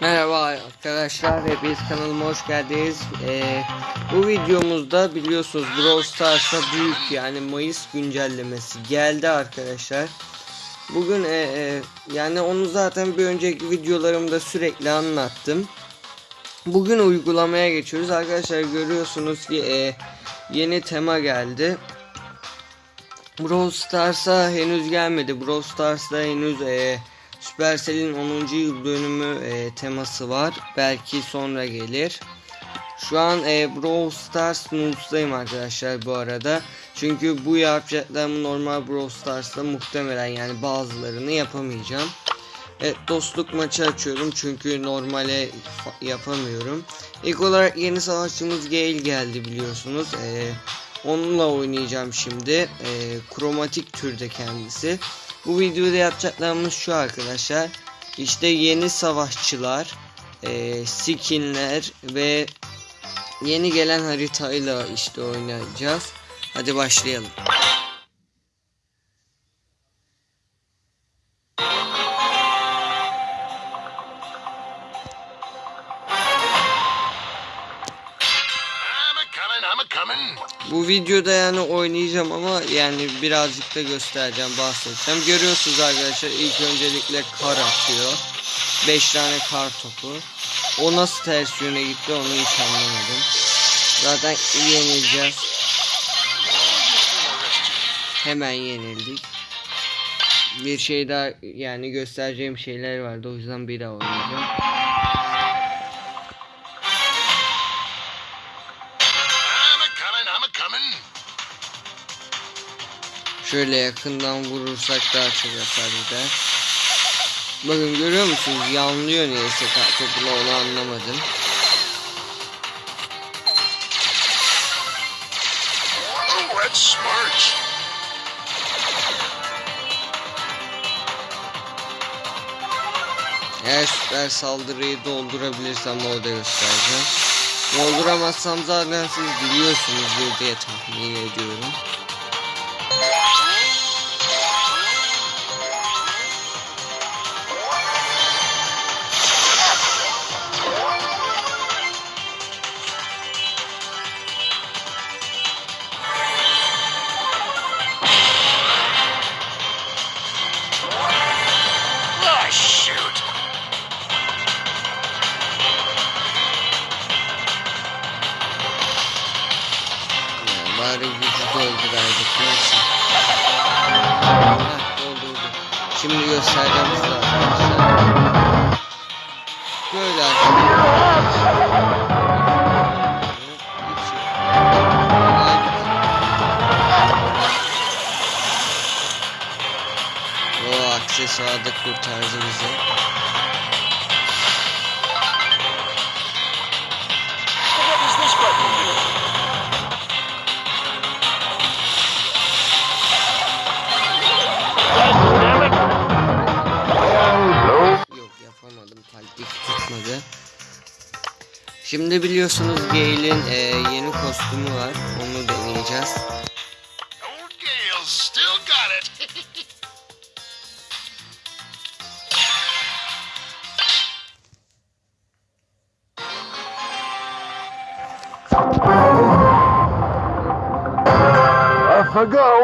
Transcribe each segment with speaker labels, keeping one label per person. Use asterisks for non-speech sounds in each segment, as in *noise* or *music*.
Speaker 1: Merhaba arkadaşlar, hepiniz kanalıma hoş geldiniz. Ee, bu videomuzda biliyorsunuz Brawl Stars'a büyük yani Mayıs güncellemesi geldi arkadaşlar. Bugün e, e, yani onu zaten bir önceki videolarımda sürekli anlattım. Bugün uygulamaya geçiyoruz arkadaşlar görüyorsunuz ki e, yeni tema geldi. Brawl Stars'a henüz gelmedi. Brawl Stars'ta henüz e, Supercell'in 10. yıl dönümü e, teması var. Belki sonra gelir. Şu an e, Brawl Stars News'dayım arkadaşlar bu arada. Çünkü bu yapacaklarımı normal Brawl Stars'ta muhtemelen yani bazılarını yapamayacağım. Evet dostluk maçı açıyorum çünkü normale yapamıyorum. İlk olarak yeni savaşçımız Gale geldi biliyorsunuz. Ee, onunla oynayacağım şimdi. Ee, kromatik türde kendisi. Bu videoda yapacaklarımız şu arkadaşlar. İşte yeni savaşçılar, e, skinler ve yeni gelen haritayla işte oynayacağız. Hadi başlayalım. Videoda yani oynayacağım ama yani birazcık da göstereceğim bahsedeceğim. Görüyorsunuz arkadaşlar ilk öncelikle kar atıyor. 5 tane kar topu. O nasıl ters yöne gitti onu hiç anlamadım. Zaten yenileceğiz. Hemen yenildik. Bir şey daha yani göstereceğim şeyler vardı o yüzden bir daha oynayacağım. Şöyle yakından vurursak daha çok hasar gider. Bakın görüyor musunuz? Yanlıyor neyse topla onu anlamadım. Eğer süper saldırıyı doldurabilirsem orada göstereceğim. Dolduramazsam zaten siz biliyorsunuzdur diye tahmin ediyorum. Şimdi biliyorsunuz Gale'in e, yeni kostümü var. Onu deneyeceğiz.
Speaker 2: I go.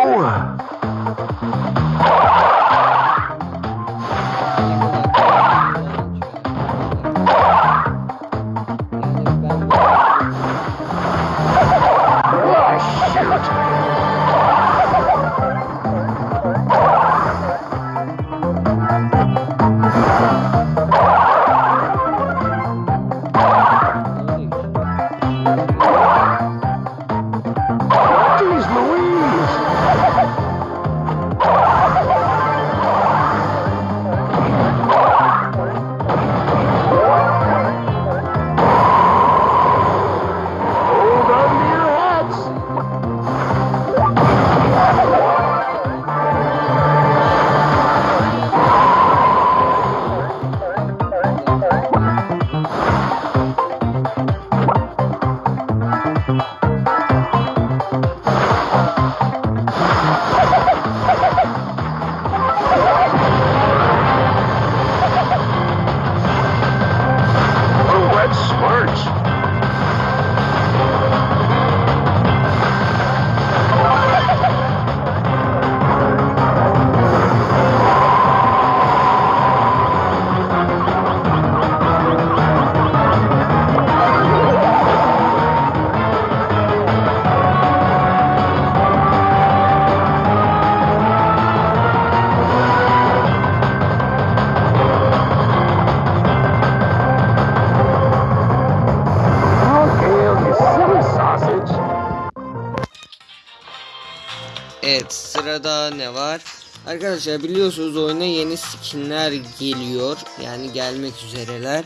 Speaker 1: Sırada ne var? Arkadaşlar biliyorsunuz oyuna yeni skinler geliyor. Yani gelmek üzereler.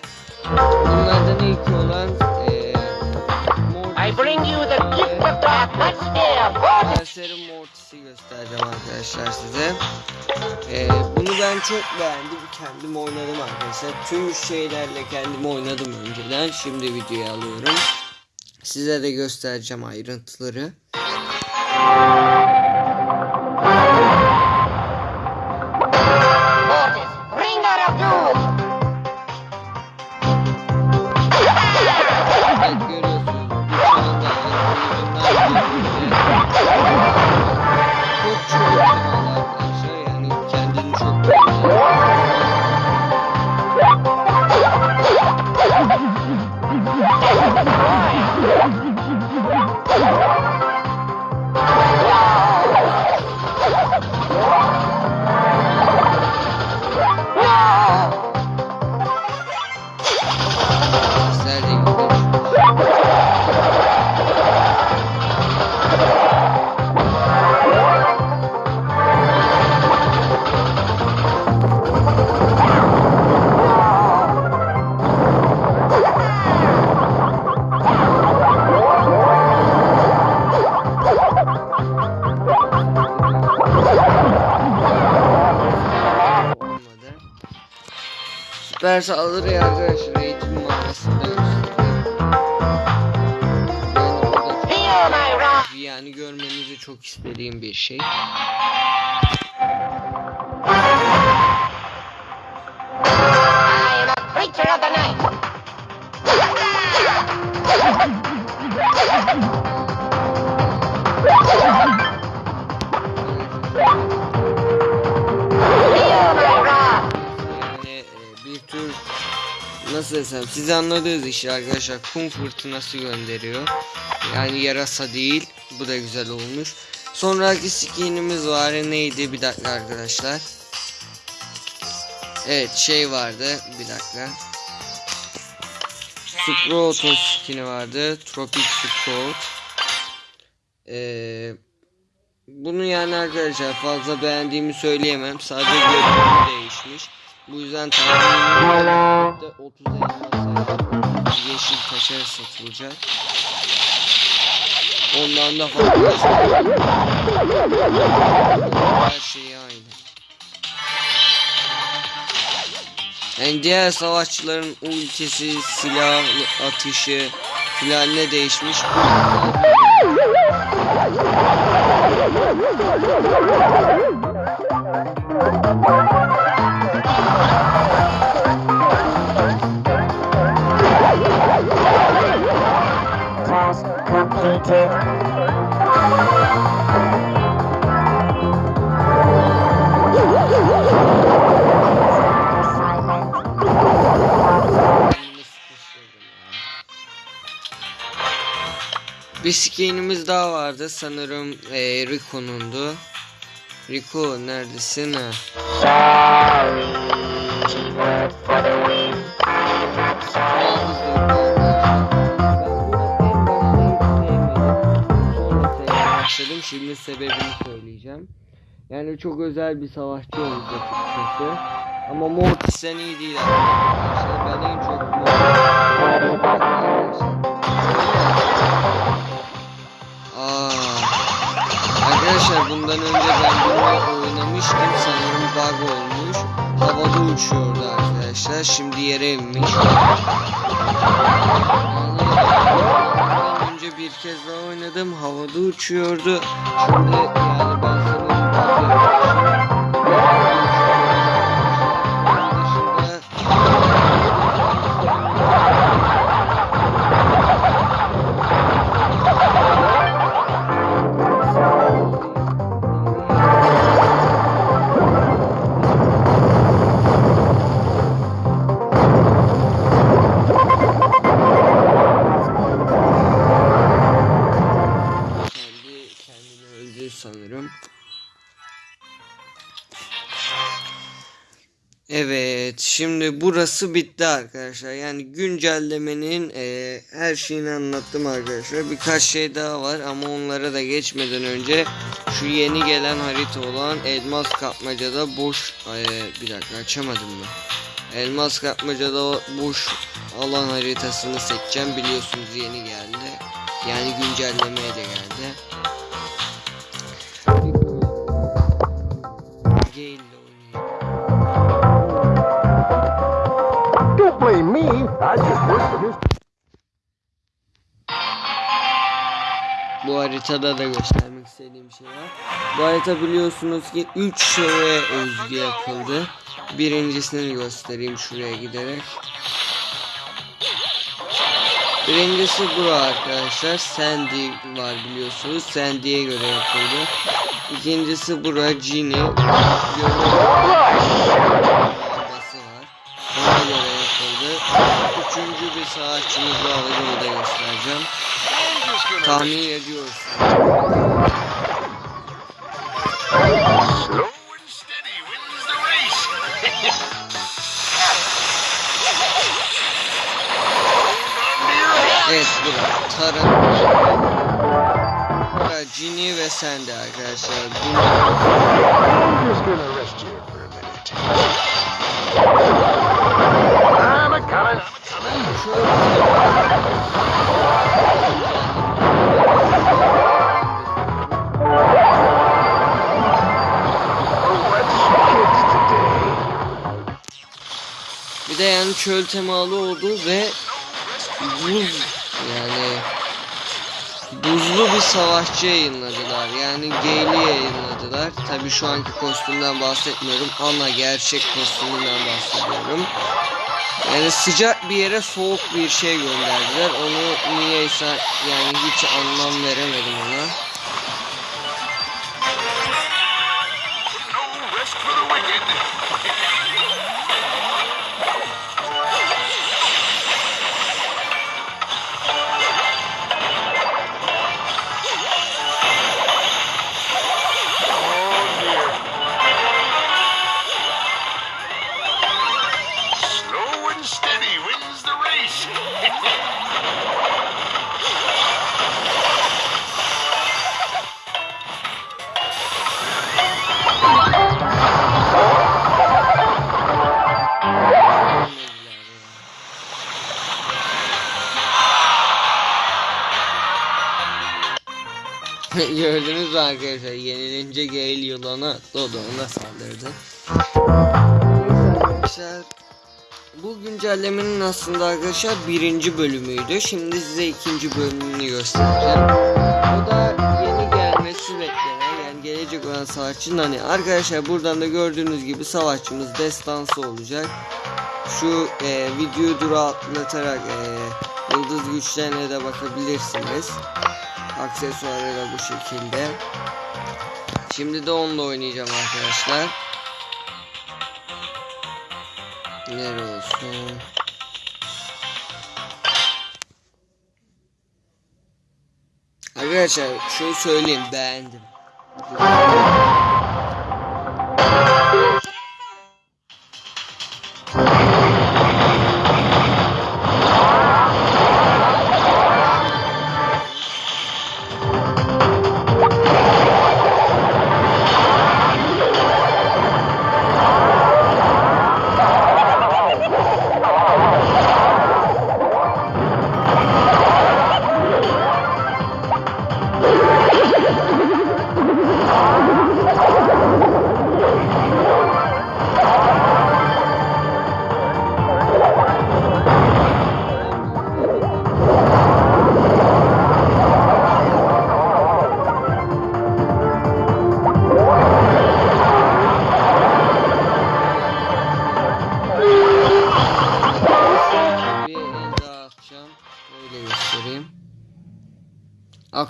Speaker 1: Bunlardan ilk olan eee
Speaker 3: I bring you the gift of.
Speaker 1: Berser'in Mortis'i göstereceğim arkadaşlar size. Ee, bunu ben çok beğendim. Kendim oynadım arkadaşlar. Tüm şeylerle kendim oynadım önceden. Şimdi videoya alıyorum. Size de göstereceğim ayrıntıları. Süper saldırı arkadaşlar eğitim göstereyim. Yani yani görmenizi çok istediğim bir şey. Nasıl desem siz anladınız işte arkadaşlar kum fırtınası gönderiyor. Yani yarasa değil. Bu da güzel olmuş. Sonraki skinimiz var. Neydi? Bir dakika arkadaşlar. Evet şey vardı. Bir dakika. Sprout'un skini vardı. Tropic Sprout. Ee, bunu yani arkadaşlar fazla beğendiğimi söyleyemem. Sadece görünümü değişmiş. Bu yüzden tahminim 30 elmas yeşil taşa satılacak. Ondan da fazla her şey aynı. Yani diğer savaşçıların ultisi, silah atışı filan ne değişmiş?
Speaker 4: Task *laughs*
Speaker 1: ya. Bir skinimiz daha vardı sanırım eee Rico'nundu. Rico neredesin ha? Şimdi sebebini söyleyeceğim. Yani çok özel bir savaşçı olmuş açıkçası. Ama Mortis'ten iyi değil arkadaşlar. Ben en çok Aa, Arkadaşlar bundan önce ben bunu oynamıştım. Sanırım bug olmuş. Havada uçuyordu arkadaşlar. Şimdi yere inmiş. Ondan önce bir kez daha oynadım. Havada uçuyordu. Şimdi yani ben sanırım şimdi burası bitti arkadaşlar. Yani güncellemenin e, her şeyini anlattım arkadaşlar. Birkaç şey daha var ama onlara da geçmeden önce şu yeni gelen harita olan Elmas Kapmaca'da boş e, bir dakika açamadım mı? Elmas Kapmaca'da boş alan haritasını seçeceğim. Biliyorsunuz yeni geldi. Yani güncellemeye de geldi. Haritada da göstermek istediğim şey var. Bu harita biliyorsunuz ki 3 şeye özgü yapıldı. Birincisini göstereyim şuraya giderek. Birincisi bu arkadaşlar. Sandy var biliyorsunuz. Sandy'ye göre yapıldı. İkincisi bura yapıldı. Üçüncü bir savaşçımız daha var. Onu da göstereceğim. Tahmin
Speaker 5: ediyoruz.
Speaker 1: evet bu Tara Tara Cini ve sende arkadaşlar. Bunu...
Speaker 2: I'm a coming. I'm a coming.
Speaker 1: Yani çöl temalı oldu ve buz yani buzlu bir savaşçı yayınladılar. Yani Gale'i yayınladılar. Tabi şu anki kostümden bahsetmiyorum. Ana gerçek kostümünden bahsediyorum. Yani sıcak bir yere soğuk bir şey gönderdiler. Onu niyeyse yani hiç anlam veremedim ona. Gördünüz mü arkadaşlar yenilince Gale yılana Dodon'a saldırdı. Arkadaşlar bu güncellemenin aslında arkadaşlar birinci bölümüydü. Şimdi size ikinci bölümünü göstereceğim. O da yeni gelmesi beklenen yani gelecek olan savaşçının hani arkadaşlar buradan da gördüğünüz gibi savaşçımız destansı olacak. Şu e, videoyu dura atlatarak e, yıldız güçlerine de bakabilirsiniz. Aksesuarı da bu şekilde. Şimdi de onunla oynayacağım arkadaşlar. Nere olsun? Arkadaşlar şunu söyleyeyim beğendim.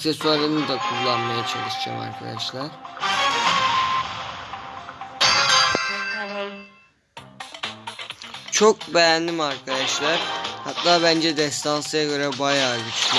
Speaker 1: Aksesuarını da kullanmaya çalışacağım arkadaşlar. Çok beğendim arkadaşlar. Hatta bence destansıya göre bayağı güçlü.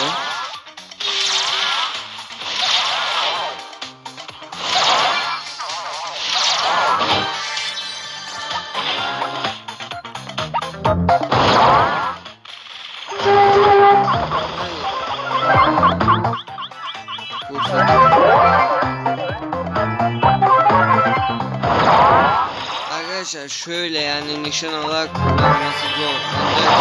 Speaker 1: Şöyle yani nişan olarak kullanması zor. Ancak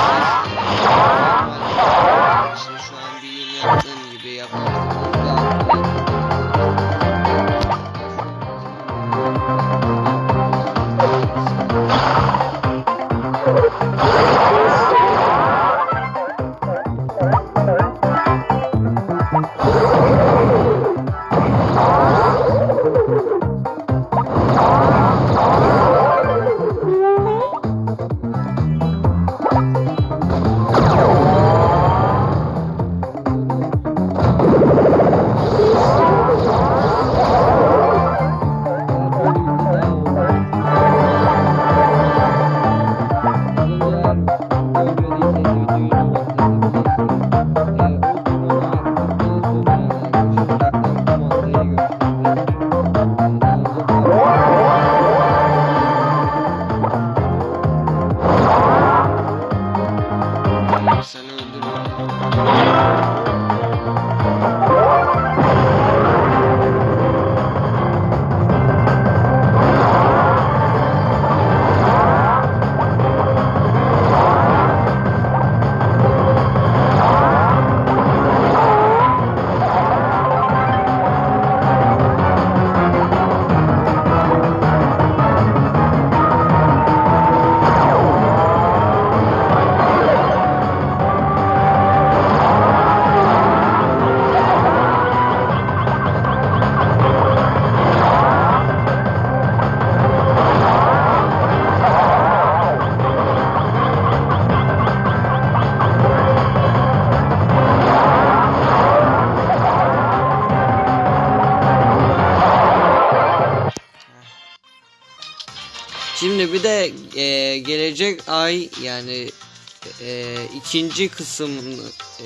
Speaker 1: ikinci kısım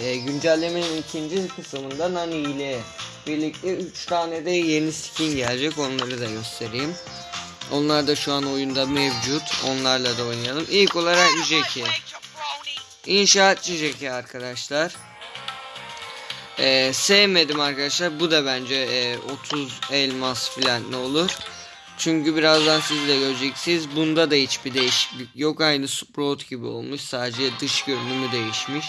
Speaker 1: e, güncellemenin ikinci kısmında Nani ile birlikte 3 tane de yeni skin gelecek onları da göstereyim. Onlar da şu an oyunda mevcut. Onlarla da oynayalım. İlk olarak Jackie. İnşaatçı Jackie arkadaşlar. E, sevmedim arkadaşlar. Bu da bence e, 30 elmas falan ne olur. Çünkü birazdan siz de göreceksiniz. Bunda da hiçbir değişiklik yok. Aynı Sprout gibi olmuş. Sadece dış görünümü değişmiş.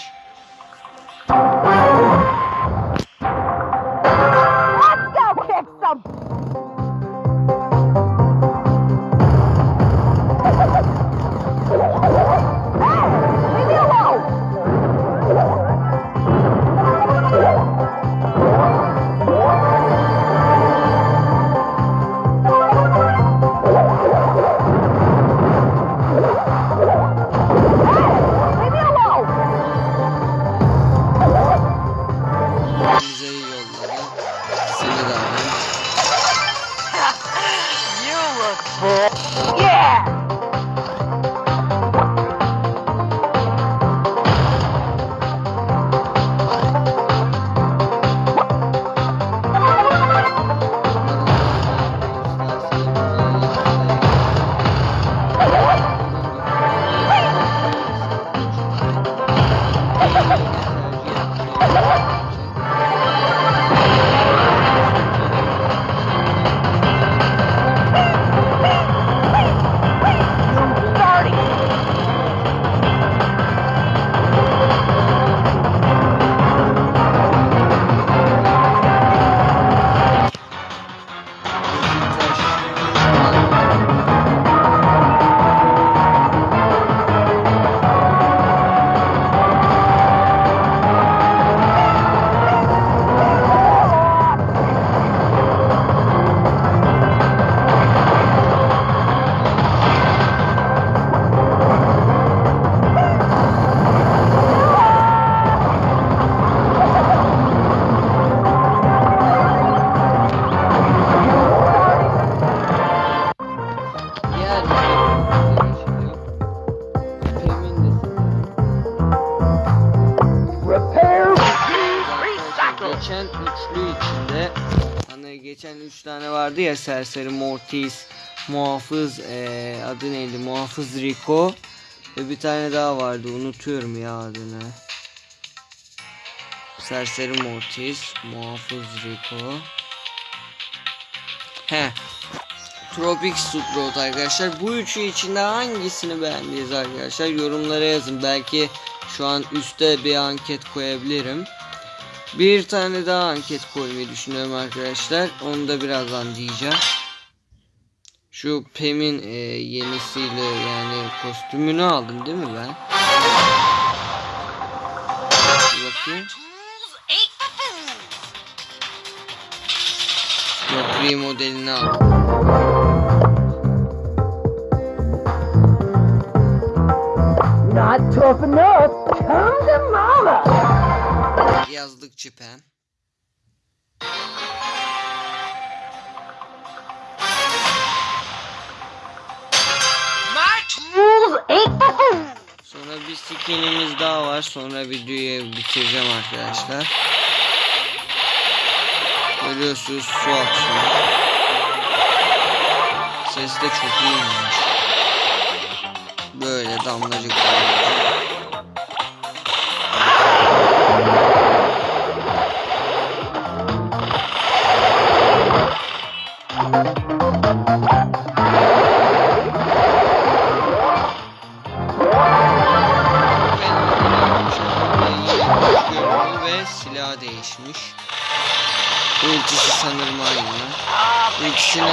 Speaker 1: Geçen üçlü içinde hani geçen üç tane vardı ya serseri Mortis, muhafız eee, adı neydi muhafız Rico Ve bir tane daha vardı unutuyorum ya adını. Serseri Mortis, Muhafız Rico. He. Tropic Sprout arkadaşlar. Bu üçü içinde hangisini beğendiniz arkadaşlar? Yorumlara yazın. Belki şu an üstte bir anket koyabilirim. Bir tane daha anket koymayı düşünüyorum arkadaşlar. Onu da birazdan diyeceğim. Şu Pem'in e, yenisiyle yani kostümünü aldım değil mi ben? Bakayım. Yok modelini aldım.
Speaker 2: Not tough enough. Come to mama.
Speaker 5: My tools
Speaker 1: Sonra bir skinimiz daha var. Sonra videoyu bitireceğim arkadaşlar. Görüyorsunuz su akıyor. Ses de çok iyiymiş. Böyle damlacık damlacık. Ve silah değişmiş. Ultisi sanırım aynı. İkisini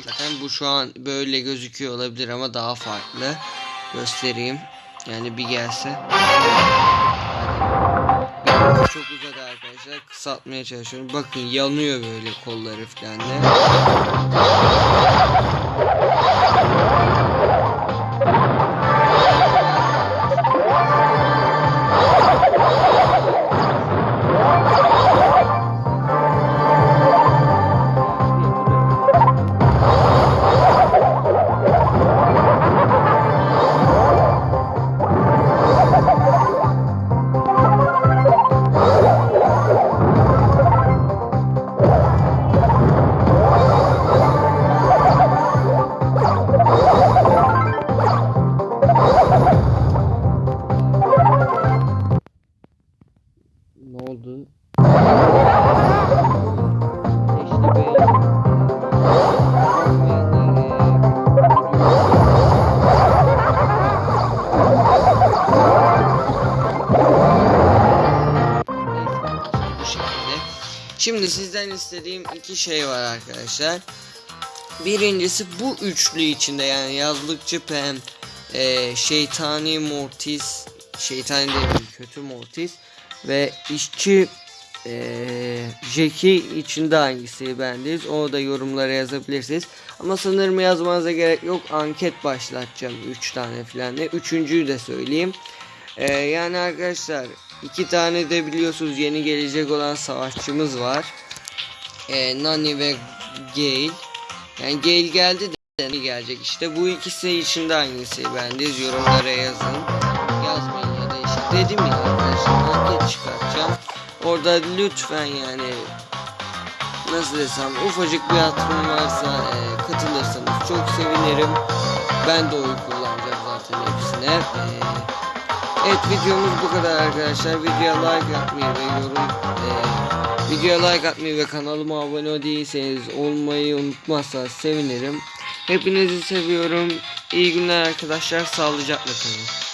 Speaker 1: zaten bu şu an böyle gözüküyor olabilir ama daha farklı. Göstereyim. Yani bir gelse. Çok uzadı arkadaşlar. Kısaltmaya çalışıyorum. Bakın yanıyor böyle kolları falan da. Sizden istediğim iki şey var arkadaşlar. Birincisi bu üçlü içinde yani yazlıkçı Pem, e, şeytani Mortis, şeytani değil kötü Mortis ve işçi e, Jackie içinde hangisi beğendiniz onu da yorumlara yazabilirsiniz. Ama sanırım yazmanıza gerek yok anket başlatacağım 3 tane falan de. Üçüncüyü de söyleyeyim. E, yani arkadaşlar iki tane de biliyorsunuz yeni gelecek olan savaşçımız var. E, Nani ve Gale. Yani Gale geldi de gelecek işte. Bu ikisi içinde hangisi beğendiniz yorumlara yazın. Yazmayın ya da işte dedim ya arkadaşlar anket çıkartacağım. Orada lütfen yani nasıl desem ufacık bir hatırım varsa e, katılırsanız çok sevinirim. Ben de oy kullanacağım zaten hepsine. E, evet videomuz bu kadar arkadaşlar. Videoya like atmayı ve yorum e, videoya like atmayı ve kanalıma abone değilseniz olmayı unutmazsanız sevinirim. Hepinizi seviyorum. İyi günler arkadaşlar. Sağlıcakla kalın.